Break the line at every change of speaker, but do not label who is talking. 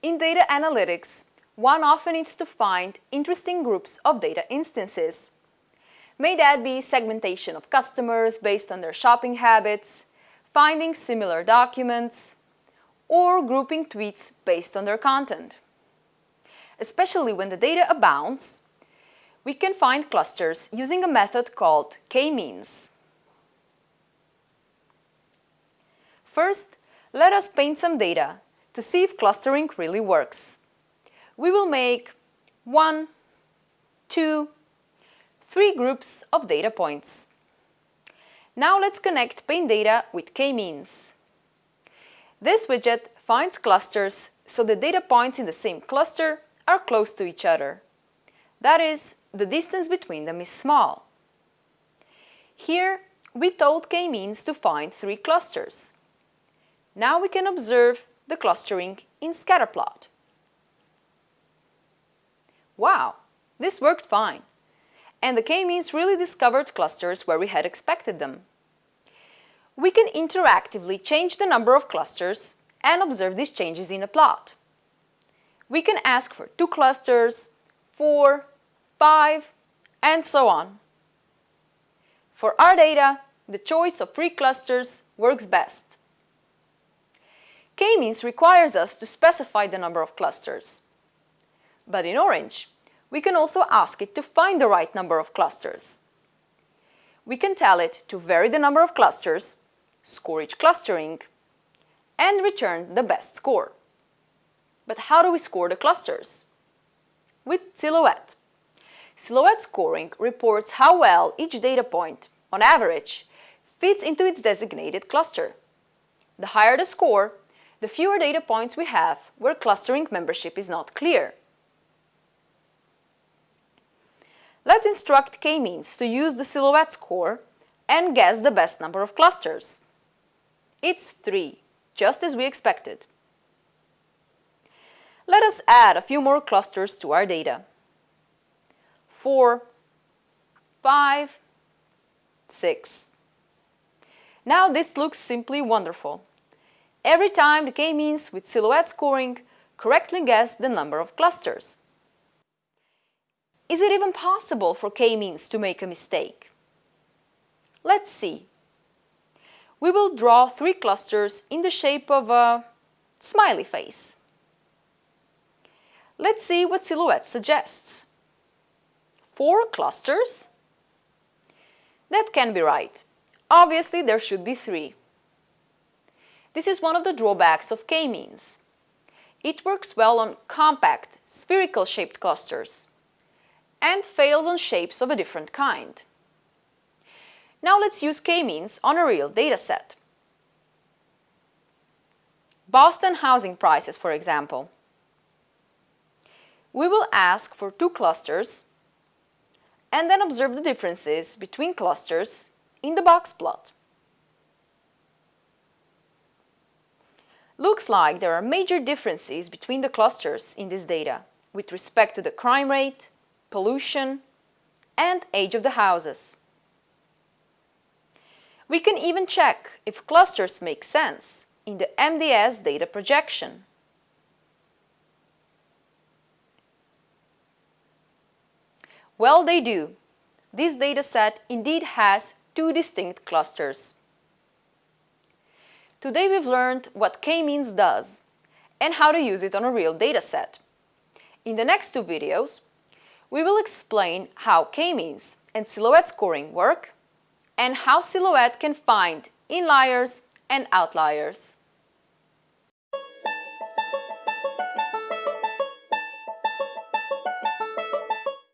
In data analytics, one often needs to find interesting groups of data instances. May that be segmentation of customers based on their shopping habits, finding similar documents, or grouping tweets based on their content. Especially when the data abounds, we can find clusters using a method called k-means. First, let us paint some data to see if clustering really works. We will make one, two, three groups of data points. Now let's connect paint data with k-means. This widget finds clusters so the data points in the same cluster are close to each other. That is, the distance between them is small. Here, we told k-means to find three clusters. Now we can observe the clustering in scatterplot. Wow, this worked fine. And the k-means really discovered clusters where we had expected them. We can interactively change the number of clusters and observe these changes in a plot. We can ask for two clusters, four, 5, and so on. For our data, the choice of three clusters works best. K-means requires us to specify the number of clusters. But in Orange, we can also ask it to find the right number of clusters. We can tell it to vary the number of clusters, score each clustering, and return the best score. But how do we score the clusters? With Silhouette. Silhouette scoring reports how well each data point, on average, fits into its designated cluster. The higher the score, the fewer data points we have where clustering membership is not clear. Let's instruct k-means to use the silhouette score and guess the best number of clusters. It's 3, just as we expected. Let us add a few more clusters to our data four, five, six. Now this looks simply wonderful. Every time the k-means with silhouette scoring correctly guess the number of clusters. Is it even possible for k-means to make a mistake? Let's see. We will draw three clusters in the shape of a smiley face. Let's see what Silhouette suggests four clusters? That can be right. Obviously, there should be three. This is one of the drawbacks of k-means. It works well on compact, spherical-shaped clusters and fails on shapes of a different kind. Now let's use k-means on a real dataset. Boston housing prices, for example. We will ask for two clusters and then observe the differences between clusters in the box plot. Looks like there are major differences between the clusters in this data with respect to the crime rate, pollution, and age of the houses. We can even check if clusters make sense in the MDS data projection. Well, they do. This dataset indeed has two distinct clusters. Today we've learned what k-means does and how to use it on a real dataset. In the next two videos, we will explain how k-means and silhouette scoring work and how silhouette can find inliers and outliers.